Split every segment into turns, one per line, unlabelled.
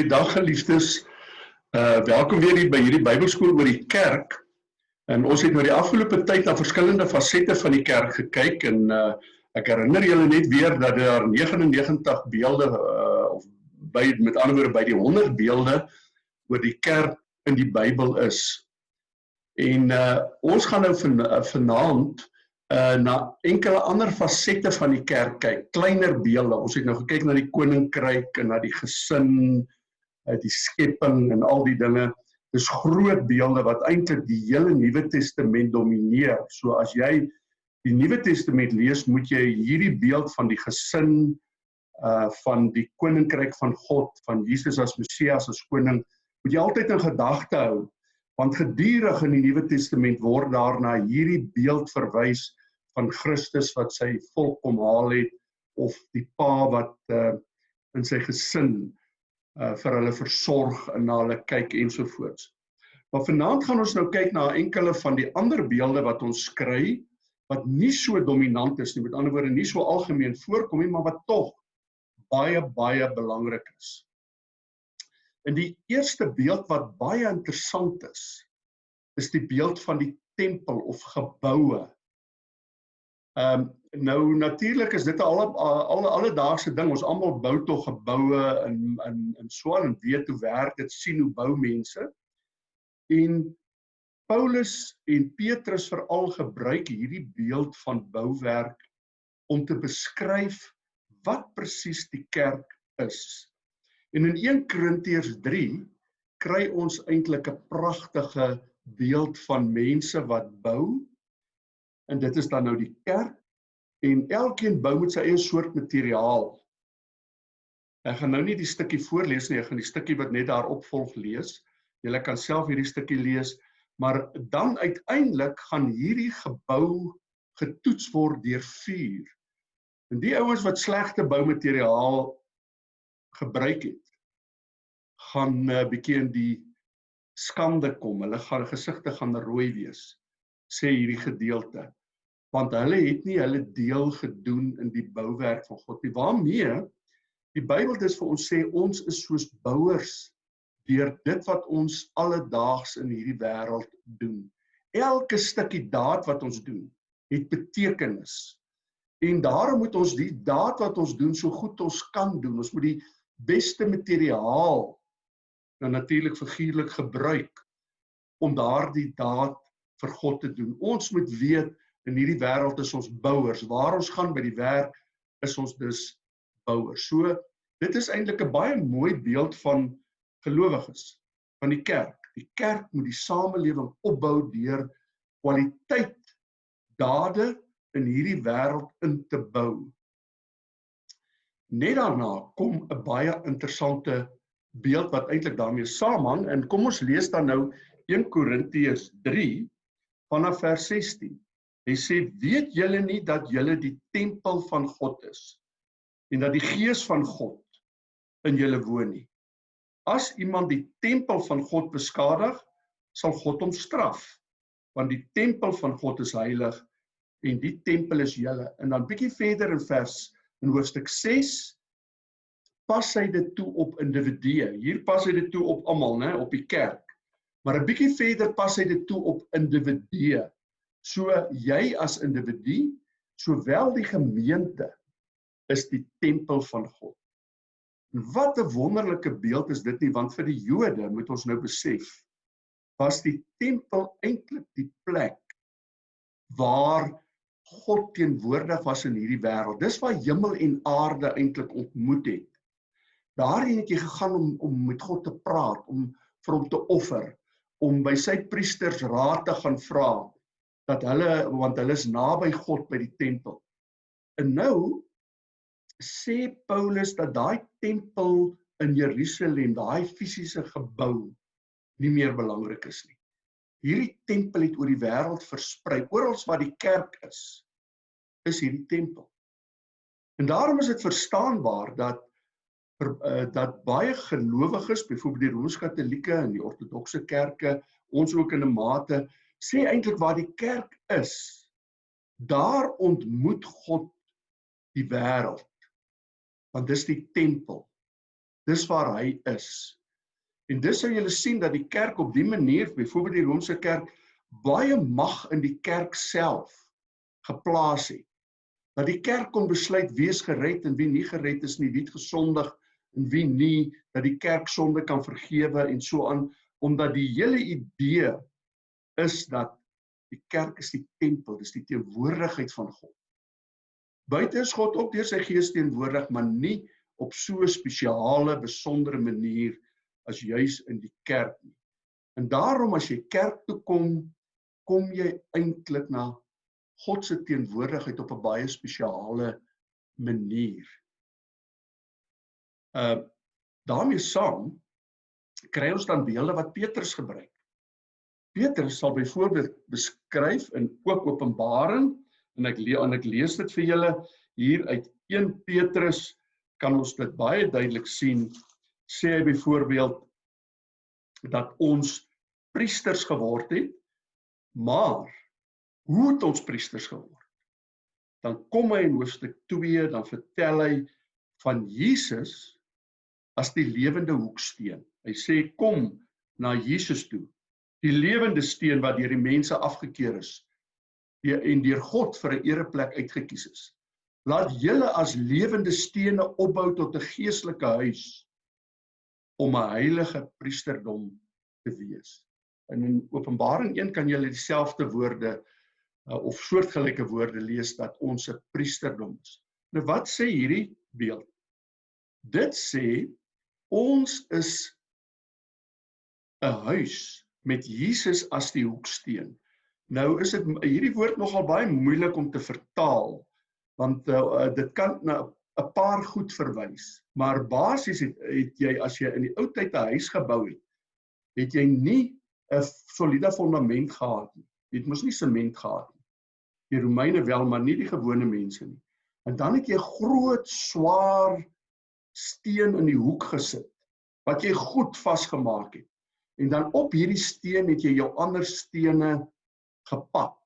Goeiedag geliefdes. Uh welkom weer hier by hierdie Bybelskool oor die kerk. En ons het nou die afgelope tyd na verskillende fasette van die kerk gekyk en uh ek herinner julle net weer dat daar 99 beelde uh of by met ander woorde by die 100 beelde oor die kerk in die Bybel is. En uh ons gaan nou van, uh, vanaand uh na enkele ander fasette van die kerk kyk, kleiner beelde. Ons het nou gekyk na die koninkryk en na die gesin, uh die skepping en al die dinge. Dis groot beelde wat eintlik die hele Nuwe Testament domineer. So as jy die Nuwe Testament lees, moet jy hierdie beeld van die gesin uh van die koninkryk van God, van Jesus as Messias as koning, moet jy altyd in gedagte hou want gedurig in die Nuwe Testament word daar na hierdie beeld verwys van Christus wat sy volk kom haal het of die pa wat uh in sy gesin uh vir hulle versorg en na hulle kyk ensovoorts. Maar vanaand gaan ons nou kyk na enkele van die ander beelde wat ons kry wat nie so dominant is nie, met ander woorde nie so algemeen voorkom nie, maar wat tog baie baie belangrik is. En die eerste beeld wat baie interessant is, is die beeld van die tempel of geboue Ehm um, nou natuurlik is dit 'n al al alledaagse ding. Ons almal bou tog geboue in in in Swaan en weet hoe werk dit, sien hoe bou mense. En Paulus en Petrus veral gebruik hierdie beeld van bouwerk om te beskryf wat presies die kerk is. En in 1 Korintiërs 3 kry ons eintlik 'n pragtige beeld van mense wat bou en dit is dan nou die kerk en elkeen bou met sy eie soort materiaal. Ek gaan nou nie die stukkie voorlees nie, ek gaan die stukkie wat net daarop volg lees. Julle kan self hierdie stukkie lees, maar dan uiteindelik gaan hierdie gebou getoets word deur vuur. En die ouens wat slegte boumateriaal gebruik het, gaan 'n uh, bietjie in die skande kom. Hulle gaan gesigte gaan rooi wees, sê hierdie gedeelte want hulle het nie hulle deel gedoen in die bouwerk van God nie. Waarmee die Bybel dis vir ons sê ons is soos bouers deur dit wat ons alledaags in hierdie wêreld doen. Elke stukkie daad wat ons doen, het betekenis. En daarom moet ons die daad wat ons doen so goed ons kan doen. Ons moet die beste materiaal nou natuurlik figuurlik gebruik om daardie daad vir God te doen. Ons moet weet in hierdie wêreld is ons bouers. Waar ons gaan by die werk is ons dus bouers. So dit is eintlik 'n baie mooi beeld van gelowiges van die kerk. Die kerk moet die samelewing opbou deur kwaliteit dade in hierdie wêreld in te bou. Net daarna kom 'n baie interessante beeld wat eintlik daarmee saamhang en kom ons lees dan nou 1 Korintiërs 3 vanaf vers 16. Hy sê weet julle nie dat julle die tempel van God is en dat die gees van God in julle woon nie. As iemand die tempel van God beskadig, sal God hom straf want die tempel van God is heilig en die tempel is julle. En dan bietjie verder in vers in hoofstuk 6 pas hy dit toe op individue. Hier pas hy dit toe op almal, né, op die kerk. Maar 'n bietjie verder pas hy dit toe op individue. So jy as individu, sowel die gemeente is die tempel van God. En wat 'n wonderlike beeld is dit nie want vir die Jode moet ons nou besef was die tempel eintlik die plek waar God teenwoordig was in hierdie wêreld. Dis waar hemel en aarde eintlik ontmoet het. Daarheen het jy gegaan om om met God te praat, om vir hom te offer, om by sy priesters raad te gaan vra, dat hulle want hulle is naby God by die tempel. En nou sê Paulus dat daai tempel in Jerusalem, daai fisiese gebou nie meer belangrik is nie. Hierdie tempel het oor die wêreld versprei. Oral waar die kerk is, is hierdie tempel. En daarom is dit verstaanbaar dat uh, dat baie gelowiges, byvoorbeeld die Rooms-Katolieke en die Ortodokse kerke, ons ook in 'n mate sê eintlik waar die kerk is, daar ontmoet God die wêreld. Want dis die tempel. Dis waar hy is. En dis sou julle sien dat die kerk op die manier, byvoorbeeld die Romeinse kerk, baie mag in die kerk self geplaas het. Dat die kerk kon besluit wie is gered en wie nie gered is nie, wie het gesondig en wie nie, dat die kerk sonde kan vergewe en so aan, omdat die hele idee is dat die kerk is die tempel, dis die teenwoordigheid van God. Buite is God ook deur sy gees teenwoordig, maar nie op so 'n spesiale, besondere manier as juis in die kerk nie. En daarom as jy kerk toe kom, kom jy eintlik na God se teenwoordigheid op 'n baie spesiale manier. Uh daarmee saam kry ons dan beelde wat Petrus gebruik. Petrus sal byvoorbeeld beskryf in ook Openbaring en ek lees en ek lees dit vir julle hier uit 1 Petrus kan ons dit baie duidelik sien sê hy byvoorbeeld dat ons priesters geword het maar hoe het ons priesters geword? Dan kom hy in hoofstuk 2 dan vertel hy van Jesus as die lewende hoeksteen. Hy sê kom na Jesus toe die lewende steen wat deur die mense afgekeur is die, en deur God vir 'n ereplek uitgekies is. Laat julle as lewende stene opbou tot 'n geestelike huis om 'n heilige priesterdom te wees. En in Openbaring 1 kan jy dieselfde woorde uh, of soortgelyke woorde lees dat ons 'n priesterdom is. Nou wat sê hierdie beeld? Dit sê ons is 'n huis met Jesus as die hoeksteen. Nou is dit hierdie woord nogal baie moeilik om te vertaal want uh, dit kan na 'n paar goed verwys. Maar basies het, het jy as jy in die ou tyd 'n huis gebou het, het jy nie 'n soliede fondament gehad nie. Jy het mos nie sement gehad nie. Die Romeine wel, maar nie die gewone mense nie. En dan het jy groot swaar steen in die hoek gesit wat jy goed vasgemaak het. En dan op hierdie steen het jy jou ander stene gepak.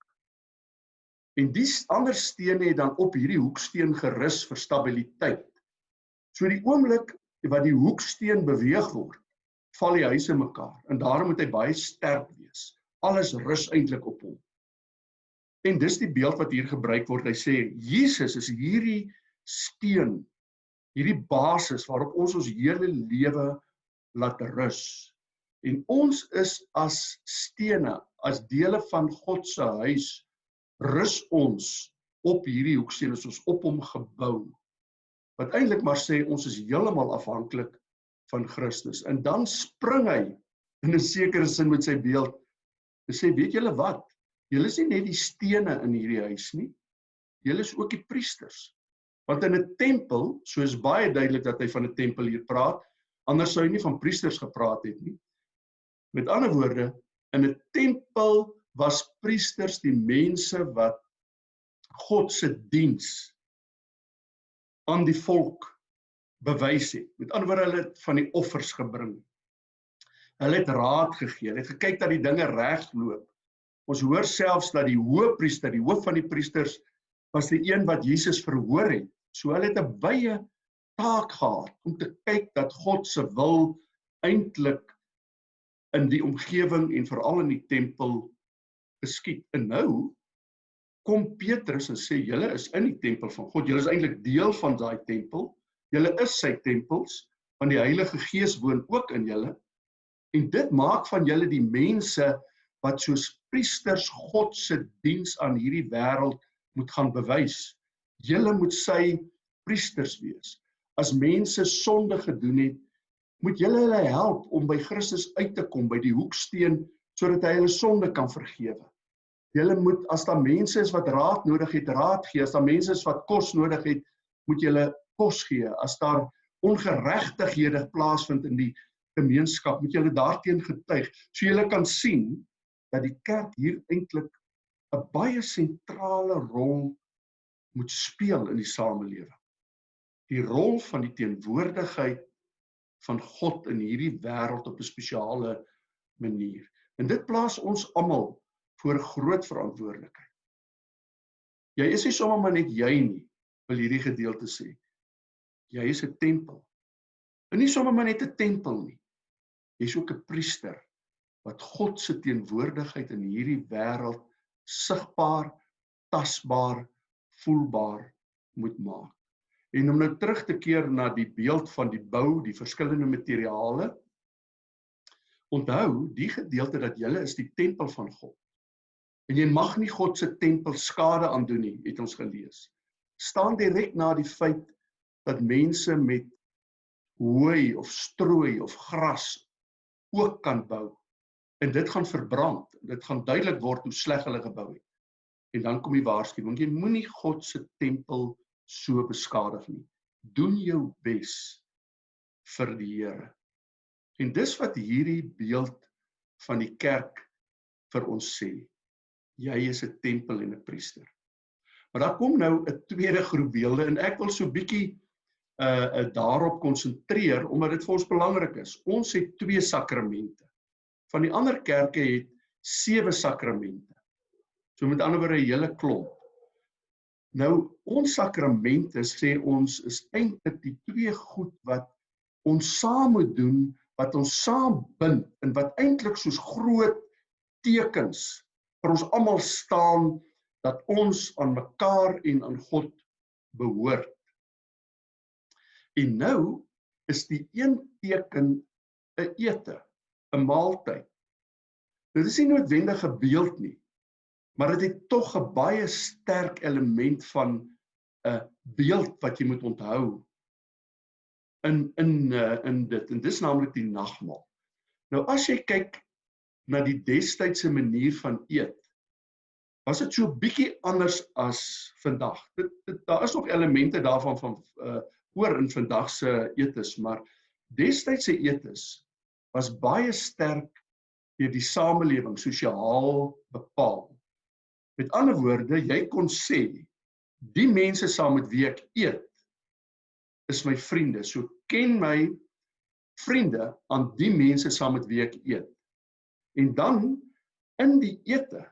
En die ander stene het dan op hierdie hoeksteen gerus vir stabiliteit. So die oomblik wat die hoeksteen beweeg word, val die huise mekaar en daarom moet hy baie sterk wees. Alles rus eintlik op hom. En dis die beeld wat hier gebruik word. Hy sê Jesus is hierdie steen, hierdie basis waarop ons ons hele lewe laat rus. En ons is as stene, as dele van God se huis, rus ons op hierdie hoeksteen, is ons op hom gebou. Wat eintlik maar sê ons is heeltemal afhanklik van Christus. En dan spring hy in 'n sekere sin met sy beeld. Hy sê, weet julle wat? Julle is nie net die stene in hierdie huis nie. Julle is ook die priesters. Want in 'n tempel, soos baie duidelik dat hy van 'n tempel hier praat, anders sou hy nie van priesters gepraat het nie. Met ander woorde, in 'n tempel was priesters die mense wat God se diens aan die volk bewys het. Met ander woorde, hulle het van die offers gebring. Hulle het raad gegee, hulle het gekyk dat die dinge reg loop. Ons hoor selfs dat die hoëpriester, die hoof van die priesters, was die een wat Jesus verhoor het. So hulle het 'n baie taak gehad om te kyk dat God se wil eintlik in die omgewing en veral in die tempel geskied. En nou kom Petrus en sê julle is in die tempel van God. Julle is eintlik deel van daai tempel. Julle is sy tempels want die Heilige Gees woon ook in julle. En dit maak van julle die mense wat soos priesters God se diens aan hierdie wêreld moet gaan bewys. Julle moet sy priesters wees. As mense sonde gedoen het, moet julle hulle help om by Christus uit te kom by die hoeksteen sodat hy hulle sonde kan vergewe. Julle moet as daar mense is wat raad nodig het, raad gee. As daar mense is wat kos nodig het, moet julle kos gee. As daar ongeregtighede plaasvind in die gemeenskap, moet julle daarteen getuig. So julle kan sien dat die kerk hier eintlik 'n baie sentrale rol moet speel in die samelewing. Die rol van die teenwoordigheid van God in hierdie wêreld op 'n spesiale manier. En dit plaas ons almal voor groot verantwoordelikheid. Jy is nie sommer maar net jy nie, wil hierdie gedeelte sê. Jy is 'n tempel. En nie sommer maar net 'n tempel nie. Jy's ook 'n priester wat God se teenwoordigheid in hierdie wêreld sigbaar, tasbaar, voelbaar moet maak. En om nou terug te keer na die beeld van die bou, die verskillende materiale. Onthou, die gedeelte dat jy is die tempel van God. En jy mag nie God se tempel skade aandoen nie, het ons gelees. Staan direk na die feit dat mense met hooi of strooi of gras ook kan bou. En dit gaan verbrand. Dit gaan duidelik word hoe sleg hulle gebou het. En dan kom die waarskuwing, jy moenie God se tempel so beskadig nie. Doen jou bes vir die Here. En dis wat hierdie beeld van die kerk vir ons sê. Jy is 'n tempel en 'n priester. Maar daar kom nou 'n tweede groep beelde en ek wil so bietjie uh, uh daarop konsentreer omdat dit vir ons belangrik is. Ons het twee sakramente. Van die ander kerke het sewe sakramente. So met ander woorde 'n hele klomp. Nou ons sakramente sê ons is eintlik die twee goed wat ons saam moet doen, wat ons saam bind en wat eintlik soos groot tekens vir ons almal staan dat ons aan mekaar en aan God behoort. En nou is die een teken 'n ete, 'n maaltyd. Dit is nie noodwendig 'n beeld nie, maar dit het tog 'n baie sterk element van 'n beeld wat jy moet onthou in in uh, in dit en dis naamlik die nagmaal. Nou as jy kyk na die destydse manier van eet, was dit so bietjie anders as vandag. Dit, dit daar is nog elemente daarvan van uh oor in vandag se etes, maar destydse etes was baie sterk deur die samelewing sosiaal bepaal. Met ander woorde, jy kon sê die mense saam met wie ek eet is my vriende. So ken my vriende aan die mense saam met wie ek eet. En dan in die ete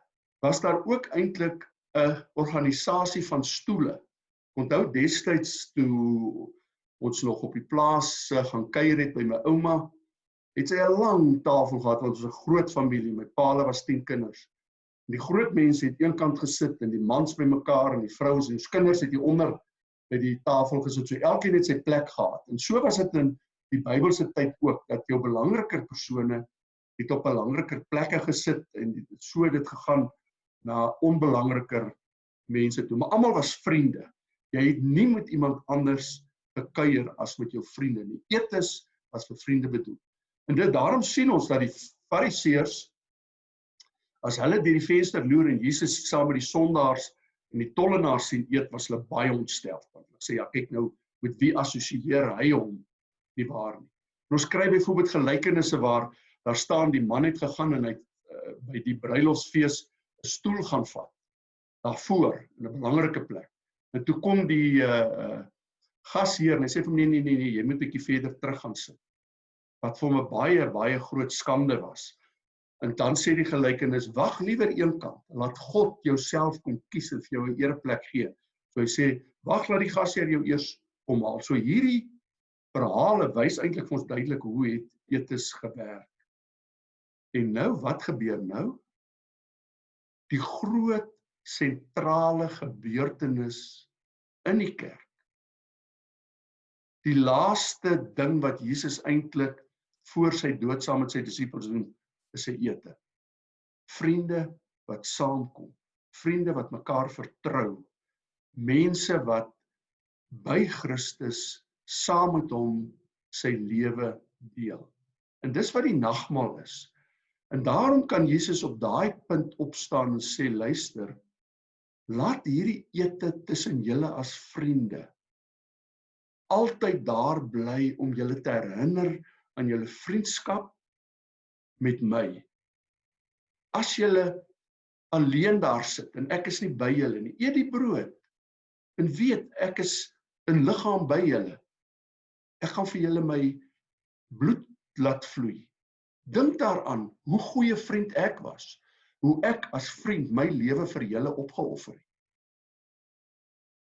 was daar ook eintlik 'n organisasie van stoele Onthou destyds toe ons nog op die plaas uh, gaan kuier het by my ouma, het sy 'n lang tafel gehad want ons was 'n groot familie. My paal was 10 kinders. Die groot mense het eenkant gesit en die mans by mekaar en die vrouens en die kinders het hier onder by die tafel gesit. So elkeen het sy plek gehad. En so was dit in die Bybelse tyd ook dat jou belangriker persone het op belangriker plekke gesit en so dit gegaan na onbelangriker mense toe. Maar almal was vriende. Jy het nie met iemand anders gekuier as met jou vriende nie. Etes was vir vriende bedoel. En dit daarom sien ons dat die Fariseërs as hulle deur die venster loer en Jesus saam met die sondaars en die tollenaars sien eet, was hulle baie ontstel. Want hulle sê ja, kyk nou met wie assosieer hy hom nie waar nie. En ons kry byvoorbeeld gelykenisse waar daar staan die man het gegaan en hy uh, by die bruilofsfees 'n stoel gaan vat daarvoor in 'n belangrike plek. En toe kom die uh uh gasheer en hy sê vir hom nee nee nee nee, jy moet bietjie verder terug gaan sit. Wat vir hom 'n baie baie groot skande was. En dan sê die gelykenis: "Wag liewer eenkant. Laat God jouself kom kies en vir jou 'n ereplek gee." So hy sê: "Wag laat die gasheer jou eers kom haal." So hierdie verhale wys eintlik vir ons duidelik hoe het etes gewerk. En nou wat gebeur nou? Die groot sentrale gebeurtenis in die kerk. Die laaste ding wat Jesus eintlik voor sy dood saam met sy disippels doen, is sy ete. Vriende wat saamkom, vriende wat mekaar vertrou, mense wat by Christus saam met hom sy lewe deel. En dis wat die nagmaal is. En daarom kan Jesus op daai punt opstaan en sê luister, Laat hierdie ete tussen julle as vriende altyd daar bly om julle te herinner aan julle vriendskap met my. As julle alleen daar sit en ek is nie by julle nie, eet die brood en weet ek is in liggaam by julle. Ek gaan vir julle my bloed laat vloei. Dink daaraan hoe goeie vriend ek was hoe ek as vriend my lewe vir julle opgeoffer het.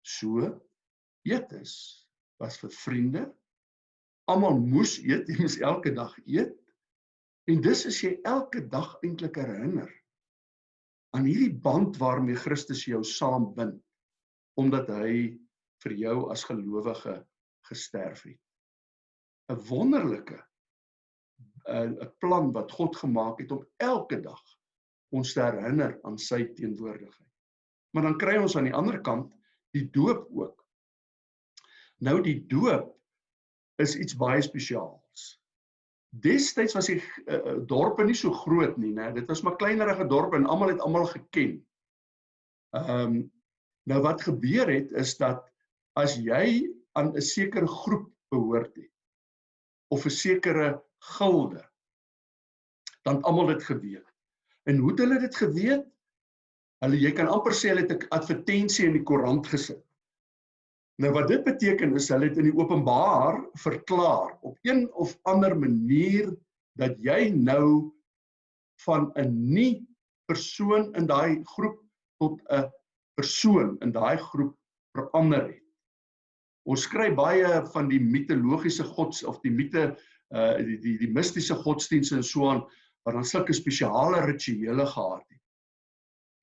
So eetes was vir vriende almal moes eet, jy moes elke dag eet. En dis is jy elke dag eintlik herinner aan hierdie band waarmee Christus jou saambind omdat hy vir jou as gelowige gesterf het. 'n Wonderlike 'n 'n plan wat God gemaak het om elke dag ons te herinner aan sy teenwoordigheid. Maar dan kry ons aan die ander kant die doop ook. Nou die doop is iets baie spesiaals. Destyds was die uh, dorpe nie so groot nie, né? Dit was maar kleinerige dorpe en almal het almal geken. Ehm um, nou wat gebeur het is dat as jy aan 'n sekere groep behoort het of 'n sekere gilde dan almal dit geweet. En hoe het hulle dit geweet? Hulle jy kan amper sê hulle het 'n advertensie in die koerant gesit. Nou wat dit beteken is hulle het in die openbaar verklaar op een of ander manier dat jy nou van 'n nie persoon in daai groep tot 'n persoon in daai groep verander het. Ons kry baie van die mitologiese gods of die mite uh die die, die mistiese godsdienste en so aan wat dan sulke spesiale rituele gehad het.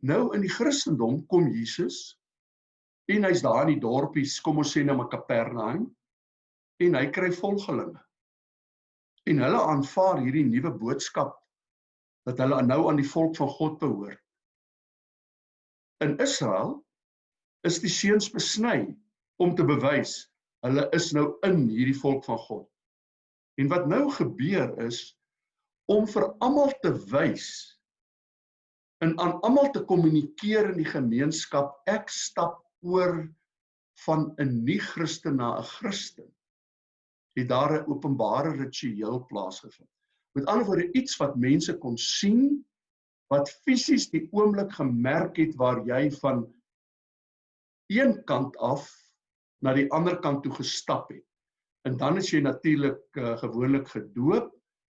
Nou in die Christendom kom Jesus En hy's daar in die dorpies, kom ons sê nou maar Kapernaum, en hy kry volgelinge. En hulle aanvaar hierdie nuwe boodskap dat hulle nou aan die volk van God behoort. In Israel is die seuns besny om te bewys hulle is nou in hierdie volk van God. En wat nou gebeur is om vir almal te wys en aan almal te kommunikeer in die gemeenskap ek stap oor van 'n nie-Christen na 'n Christen, het daar 'n openbare ritueel plaasgevind. Met ander woorde iets wat mense kon sien wat fisies die oomblik gemerk het waar jy van een kant af na die ander kant toe gestap het. En dan is jy natuurlik uh, gewoonlik gedoop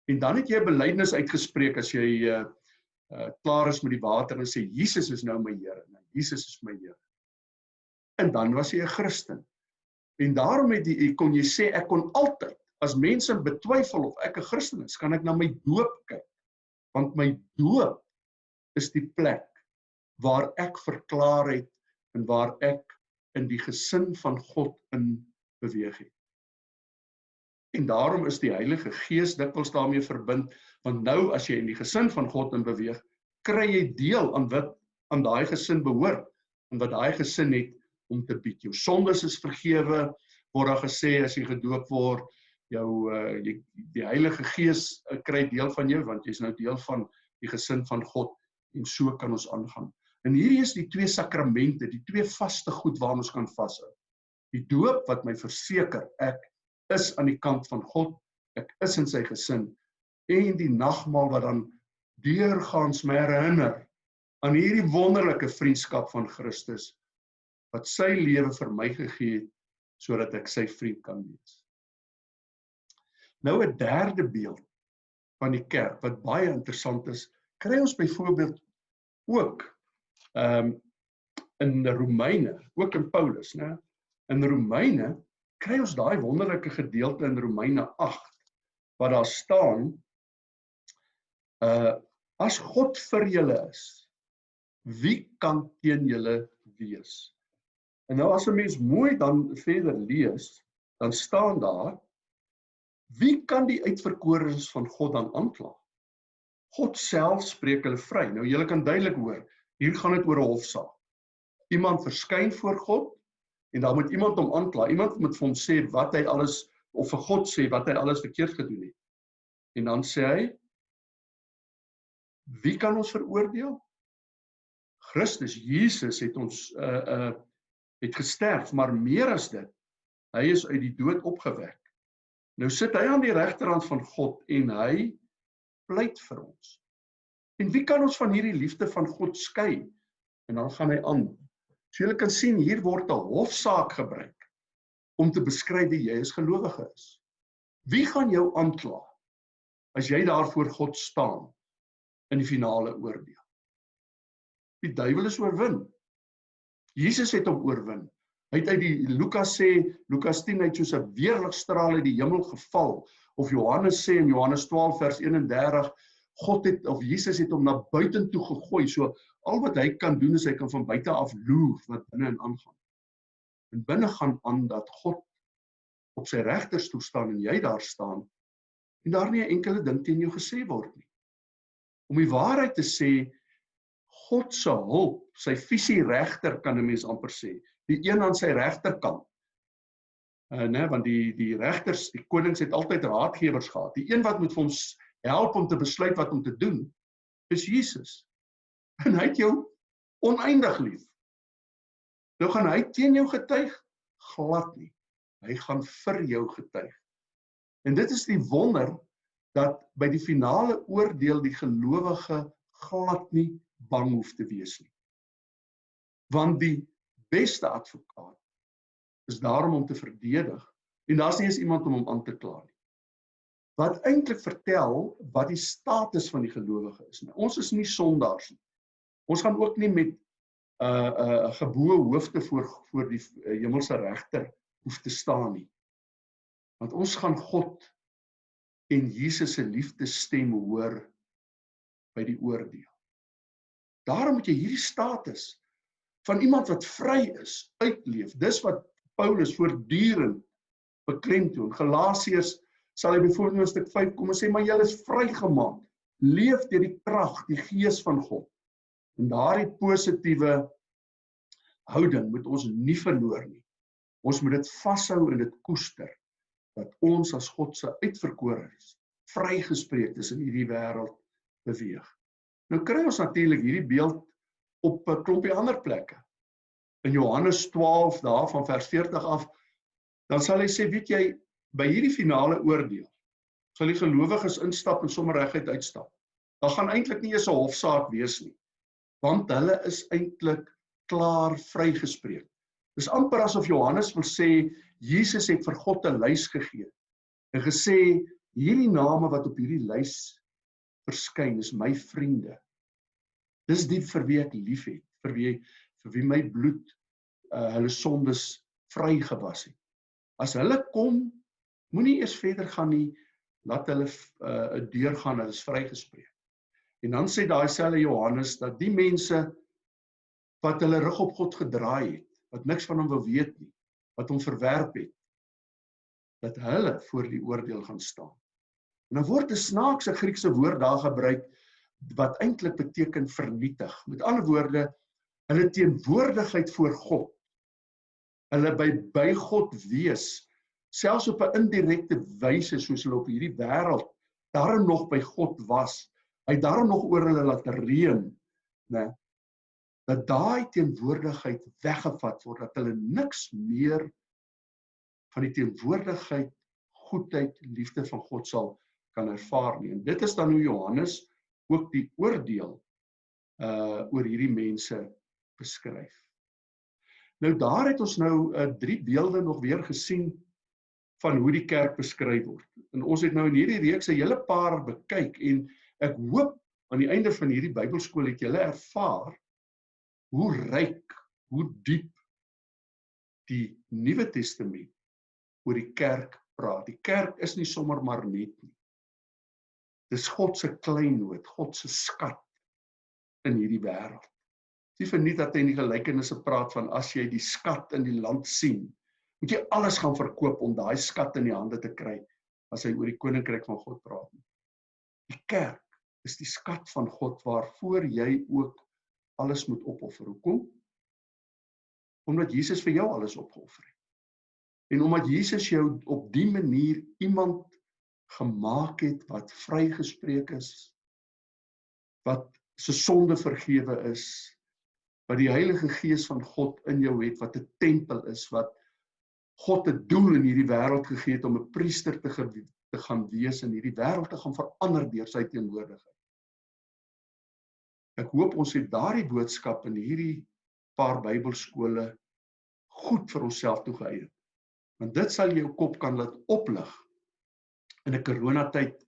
en dan het jy 'n belydenis uitgespreek as jy uh, uh klaar is met die water en sê Jesus is nou my Here. Nou Jesus is my Here en dan was hy 'n Christen. En daarom het jy kon jy sê ek kon altyd as mense betwyfel of ek 'n Christen is, kan ek na my doop kyk. Want my doop is die plek waar ek verklaar het en waar ek in die gesin van God in beweeg het. En daarom is die Heilige Gees dikwels daarmee verbind want nou as jy in die gesin van God in beweeg, kry jy deel aan wat aan daai gesin behoort en wat daai gesin het om te bied. Jou sondes is vergewe, word daar gesê as jy gedoop word, jou uh jy, die Heilige Gees uh, kry deel van jou want jy's nou deel van die gesin van God en so kan ons aangaan. En hierdie is die twee sakramente, die twee vaste goed waaraan ons kan vashou. Die doop wat my verseker ek is aan die kant van God, ek is in sy gesin en die nagmaal wat dan deurgaans my herinner aan hierdie wonderlike vriendskap van Christus wat sy lewe vir my gegee het sodat ek sy vriend kan wees. Nou 'n derde beeld van die kerk wat baie interessant is, kry ons byvoorbeeld ook ehm um, in Romeine, ook in Paulus, né? In Romeine kry ons daai wonderlike gedeelte in Romeine 8 wat daar staan uh as God vir julle is, wie kan teen julle wees? En nou as 'n mens mooi dan verder lees, dan staan daar wie kan die uitverkorenes van God dan aankla? God self spreek hulle vry. Nou julle kan duidelik hoor, hier gaan dit oor 'n hofsaak. Iemand verskyn voor God en dan moet iemand hom aankla. Iemand moet vir hom sê wat hy alles of vir God sê wat hy alles verkeerd gedoen het. En dan sê hy wie kan ons veroordeel? Christus Jesus het ons uh uh het gesterf, maar meer as dit, hy is uit die dood opgewek. Nou sit hy aan die regterhand van God en hy pleit vir ons. En wie kan ons van hierdie liefde van God skei? En dan gaan hy aan. So julle kan sien hier word 'n hofsaak gebruik om te beskryf wie jy as gelowige is. Wie gaan jou aankla as jy daar voor God staan in die finale oordeel? Die duiwel is oorwin. Jesus het hom oorwin. Hy het uit die Lukas sê, Lukas 10 uit soos 'n weerligstraal uit die hemel geval of Johannes sê in Johannes 12 vers 31 God het of Jesus het hom na buitentoe gegooi. So al wat hy kan doen is hy kan van buite af loer wat binne en aangaan. En binne gaan aan dat God op sy regterstoel staan en jy daar staan en daar nie 'n enkele ding teen jou gesê word nie. Om die waarheid te sê, God se hulp, sy visie regter kan 'n mens amper sê, die een aan sy regterkant. Uh né, want die die regters, die konings het altyd raadgewers gehad. Die een wat moet vir ons help om te besluit wat om te doen, is Jesus. En hy het jou oneindig lief. Nou gaan hy teen jou getuig glad nie. Hy gaan vir jou getuig. En dit is die wonder dat by die finale oordeel die gelowige glad nie bang hoef te wees nie. Want die beste advokaat is daarom om te verdedig en daar's nie eens iemand om hom aan te kla nie. Wat eintlik vertel wat die status van die gelowige is. Nou, ons is nie sondaars nie. Ons gaan ook nie met 'n uh, 'n uh, geboue hoofde voor voor die uh, hemelse regter hoef te staan nie. Want ons gaan God en Jesus se liefdesstem hoor by die oordeel. Daarom moet jy hierdie status van iemand wat vry is uitleef. Dis wat Paulus voortdurend beklemtoon. Galasiërs sal hy byvoorbeeld in stuk 5 kom en sê maar julle is vrygemaak. Leef deur die krag, die gees van God. En daardie positiewe houding moet ons nie verloor nie. Ons moet dit vashou en dit koester dat ons as God se uitverkorenes vrygespreek is in hierdie wêreld beweeg. Nou kry ons natuurlik hierdie beeld op 'n klompie ander plekke. In Johannes 12 daar van vers 40 af dan sal hy sê, weet jy, by hierdie finale oordeel sal die gelowiges instap en sommer reguit uitstap. Daar gaan eintlik nie eens 'n hofsaak wees nie. Want hulle is eintlik klaar vrygespreek. Dis amper asof Johannes wil sê Jesus het vir God 'n lys gegee en gesê hierdie name wat op hierdie lys verskyn is my vriende. Dis die vir wie ek liefhet, vir wie vir wie my bloed uh hulle sondes vrygewas het. As hulle kom, moenie eers verder gaan nie, laat hulle 'n uh, deur gaan, hulle is vrygespreek. En dan sê daai selfe Johannes dat die mense wat hulle rug op God gedraai het, wat niks van hom wil weet nie, wat hom verwerp het, dat hulle voor die oordeel gaan staan. En dan word 'n snaakse Griekse woord daar gebruik wat eintlik beteken vernietig. Met ander woorde, hulle teenwoordigheid voor God. Hulle by by God wees, selfs op 'n indirekte wyse soos hulle op hierdie wêreld daarom nog by God was. Hy daarom nog oor hulle laat reën, né? dat daai teenwoordigheid weggevat word dat hulle niks meer van die teenwoordigheid goedheid liefde van God sal kan ervaar nie en dit is dan hoe Johannes ook die oordeel uh oor hierdie mense beskryf. Nou daar het ons nou uh drie beelde nog weer gesien van hoe die kerk beskryf word. En ons het nou in hierdie reeks 'n hele paar bekyk en ek hoop aan die einde van hierdie Bybelskool het julle ervaar hoe ryk, hoe diep die Nuwe Testament oor die kerk praat. Die kerk is nie sommer maar net nie. Dis God se kleinood, God se skat in hierdie wêreld. Dis vir nie dat hy in die gelykenisse praat van as jy die skat in die land sien, moet jy alles gaan verkoop om daai skat in die hande te kry as hy oor die koninkryk van God praat. Die kerk is die skat van God waarvoor jy ook alles moet opoffer. Hoekom? Omdat Jesus vir jou alles opgeoffer het. En omdat Jesus jou op die manier iemand gemaak het wat vrygespreek is, wat se sonde vergewe is, wat die Heilige Gees van God in jou het, wat 'n tempel is, wat God 'n doel in hierdie wêreld gegee het om 'n priester te, te gaan wees in hierdie wêreld te gaan verander deur sy teenwoordigheid. Ek hoop ons het daardie boodskap in hierdie paar Bybelskole goed vir onsself toegeëien. Want dit sal jou kop kan laat oplig in 'n coronatyd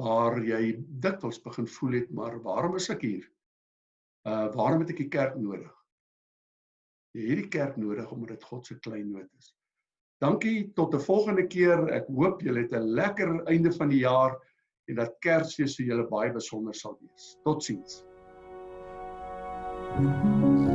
waar jy dikwels begin voel het maar waarom is ek hier? Uh waarom het ek die kerk nodig? Jy het hierdie kerk nodig omdat dit God se kleinoot is. Dankie tot 'n volgende keer. Ek hoop julle het 'n lekker einde van die jaar en dat Kersfees vir julle baie besonder sal wees. Totsiens. Thank you.